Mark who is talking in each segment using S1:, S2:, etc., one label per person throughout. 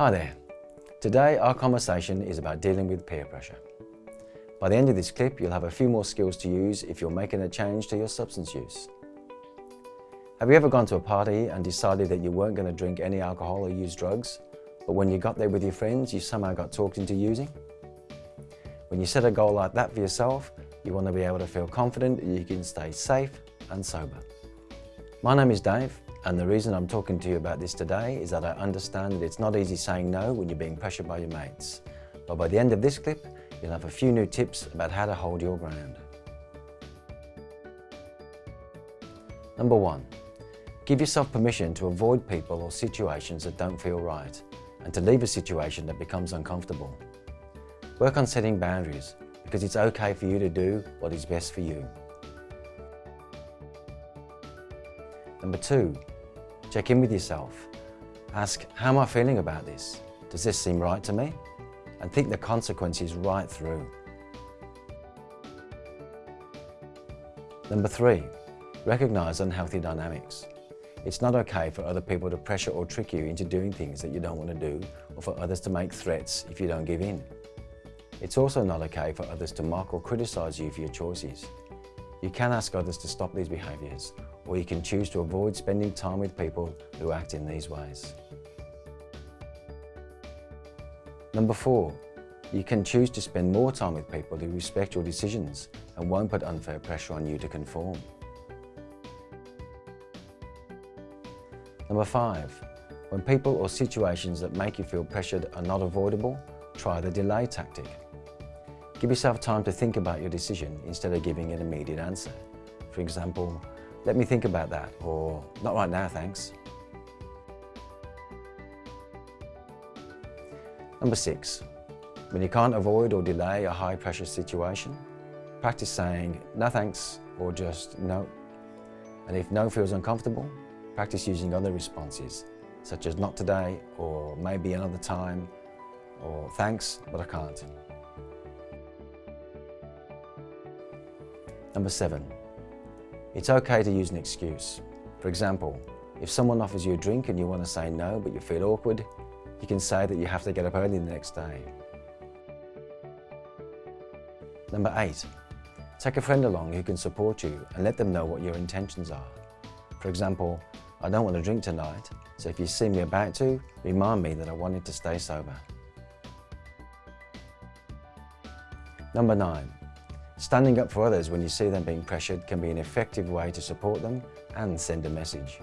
S1: Hi there. Today our conversation is about dealing with peer pressure. By the end of this clip, you'll have a few more skills to use if you're making a change to your substance use. Have you ever gone to a party and decided that you weren't going to drink any alcohol or use drugs, but when you got there with your friends, you somehow got talked into using? When you set a goal like that for yourself, you want to be able to feel confident that you can stay safe and sober. My name is Dave and the reason I'm talking to you about this today is that I understand that it's not easy saying no when you're being pressured by your mates. But by the end of this clip, you'll have a few new tips about how to hold your ground. Number one, give yourself permission to avoid people or situations that don't feel right and to leave a situation that becomes uncomfortable. Work on setting boundaries because it's okay for you to do what is best for you. Number two, check in with yourself. Ask, how am I feeling about this? Does this seem right to me? And think the consequences right through. Number three, recognize unhealthy dynamics. It's not okay for other people to pressure or trick you into doing things that you don't want to do or for others to make threats if you don't give in. It's also not okay for others to mock or criticize you for your choices. You can ask others to stop these behaviours or you can choose to avoid spending time with people who act in these ways. Number four, you can choose to spend more time with people who respect your decisions and won't put unfair pressure on you to conform. Number five, when people or situations that make you feel pressured are not avoidable, try the delay tactic. Give yourself time to think about your decision instead of giving an immediate answer. For example, let me think about that, or not right now, thanks. Number six, when you can't avoid or delay a high pressure situation, practice saying no thanks or just no. And if no feels uncomfortable, practice using other responses, such as not today or maybe another time or thanks, but I can't. Number seven, it's okay to use an excuse. For example, if someone offers you a drink and you want to say no but you feel awkward, you can say that you have to get up early the next day. Number eight, take a friend along who can support you and let them know what your intentions are. For example, I don't want to drink tonight, so if you see me about to, remind me that I wanted to stay sober. Number nine, Standing up for others when you see them being pressured can be an effective way to support them and send a message.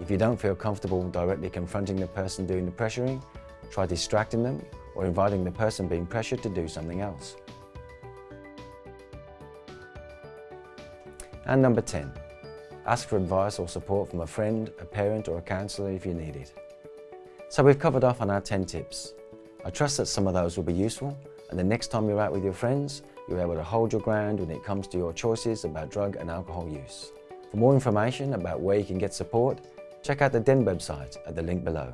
S1: If you don't feel comfortable directly confronting the person doing the pressuring, try distracting them or inviting the person being pressured to do something else. And number 10, ask for advice or support from a friend, a parent or a counsellor if you need it. So we've covered off on our 10 tips. I trust that some of those will be useful and the next time you're out with your friends, you're able to hold your ground when it comes to your choices about drug and alcohol use. For more information about where you can get support, check out the DEN website at the link below.